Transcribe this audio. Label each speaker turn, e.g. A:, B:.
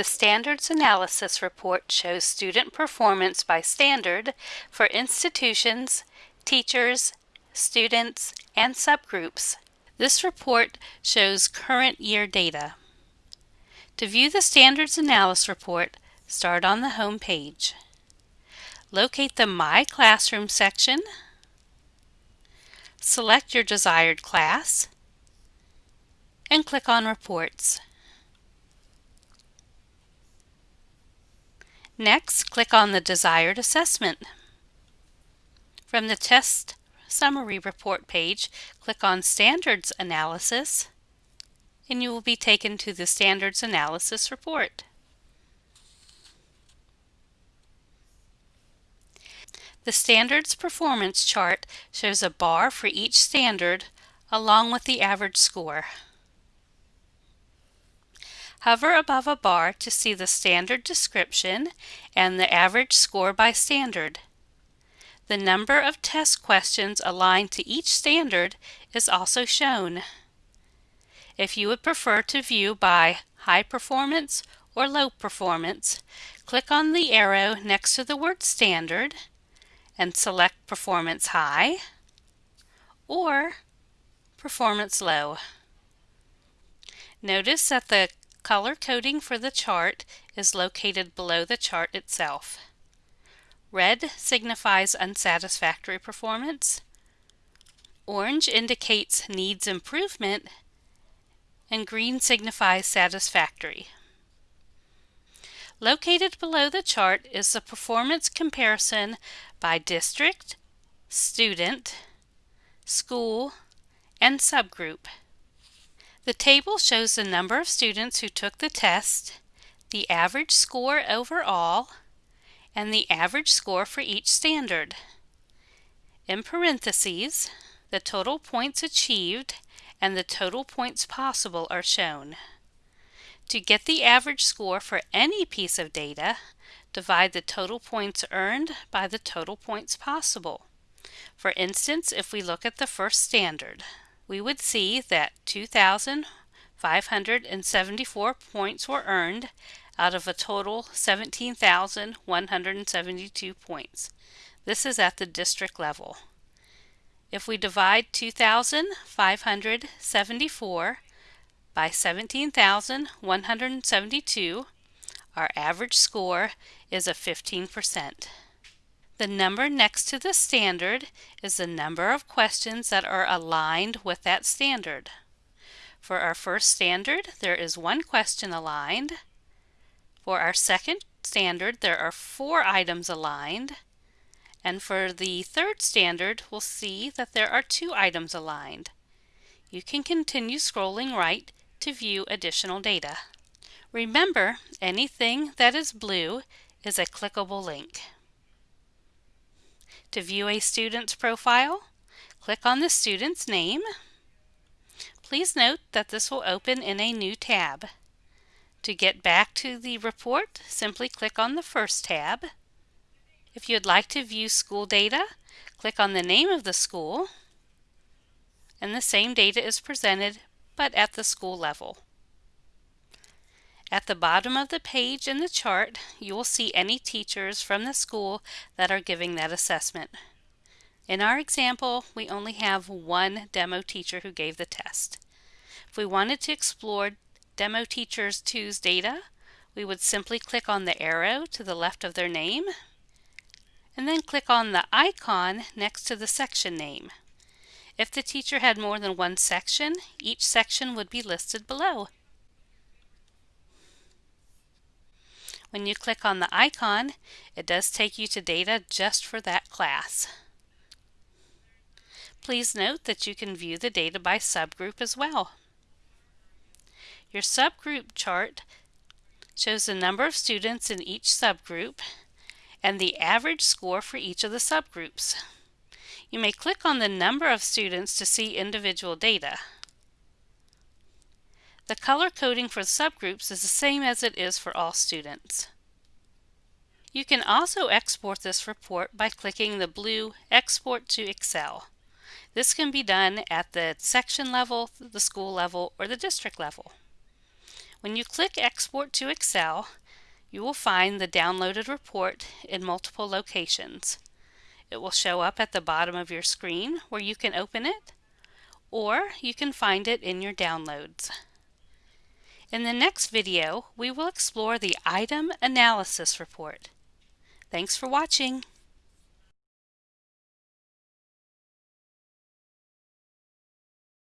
A: The Standards Analysis Report shows student performance by standard for institutions, teachers, students, and subgroups. This report shows current year data. To view the Standards Analysis Report, start on the home page. Locate the My Classroom section. Select your desired class and click on Reports. Next, click on the desired assessment. From the Test Summary Report page, click on Standards Analysis, and you will be taken to the Standards Analysis Report. The Standards Performance Chart shows a bar for each standard along with the average score. Hover above a bar to see the standard description and the average score by standard. The number of test questions aligned to each standard is also shown. If you would prefer to view by high performance or low performance, click on the arrow next to the word standard and select performance high or performance low. Notice that the Color coding for the chart is located below the chart itself. Red signifies unsatisfactory performance. Orange indicates needs improvement and green signifies satisfactory. Located below the chart is the performance comparison by district, student, school, and subgroup. The table shows the number of students who took the test, the average score overall, and the average score for each standard. In parentheses, the total points achieved and the total points possible are shown. To get the average score for any piece of data, divide the total points earned by the total points possible. For instance, if we look at the first standard, we would see that 2,574 points were earned out of a total 17,172 points. This is at the district level. If we divide 2,574 by 17,172, our average score is a 15%. The number next to the standard is the number of questions that are aligned with that standard. For our first standard, there is one question aligned. For our second standard, there are four items aligned. And for the third standard, we'll see that there are two items aligned. You can continue scrolling right to view additional data. Remember, anything that is blue is a clickable link. To view a student's profile, click on the student's name. Please note that this will open in a new tab. To get back to the report, simply click on the first tab. If you'd like to view school data, click on the name of the school, and the same data is presented, but at the school level. At the bottom of the page in the chart, you will see any teachers from the school that are giving that assessment. In our example, we only have one demo teacher who gave the test. If we wanted to explore Demo Teachers 2's data, we would simply click on the arrow to the left of their name, and then click on the icon next to the section name. If the teacher had more than one section, each section would be listed below. When you click on the icon, it does take you to data just for that class. Please note that you can view the data by subgroup as well. Your subgroup chart shows the number of students in each subgroup and the average score for each of the subgroups. You may click on the number of students to see individual data. The color coding for subgroups is the same as it is for all students. You can also export this report by clicking the blue Export to Excel. This can be done at the section level, the school level, or the district level. When you click Export to Excel, you will find the downloaded report in multiple locations. It will show up at the bottom of your screen where you can open it, or you can find it in your downloads. In the next video, we will explore the Item Analysis Report. Thanks for watching.